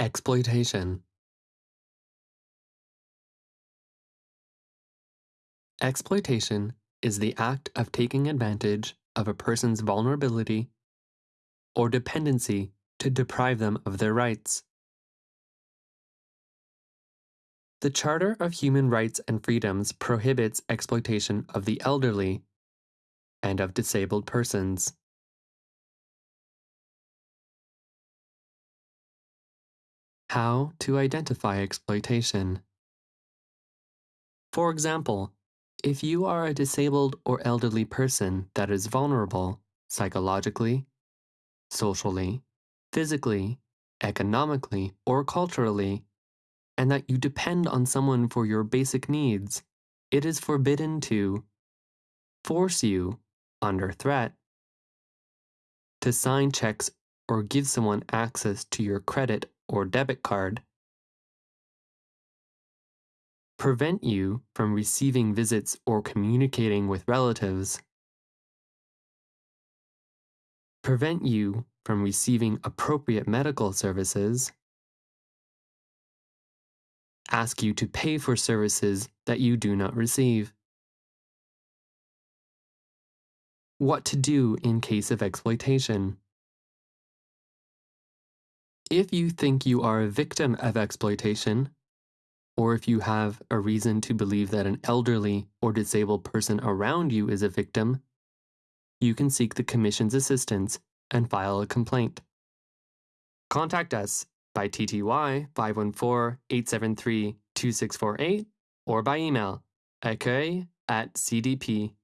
Exploitation Exploitation is the act of taking advantage of a person's vulnerability or dependency to deprive them of their rights. The Charter of Human Rights and Freedoms prohibits exploitation of the elderly and of disabled persons. How to identify exploitation. For example, if you are a disabled or elderly person that is vulnerable psychologically, socially, physically, economically, or culturally, and that you depend on someone for your basic needs, it is forbidden to force you, under threat, to sign checks or give someone access to your credit or debit card prevent you from receiving visits or communicating with relatives, prevent you from receiving appropriate medical services, ask you to pay for services that you do not receive. What to do in case of exploitation. If you think you are a victim of exploitation, or if you have a reason to believe that an elderly or disabled person around you is a victim, you can seek the Commission's assistance and file a complaint. Contact us by TTY 514-873-2648 or by email accueil at cdpdj.qc.ca.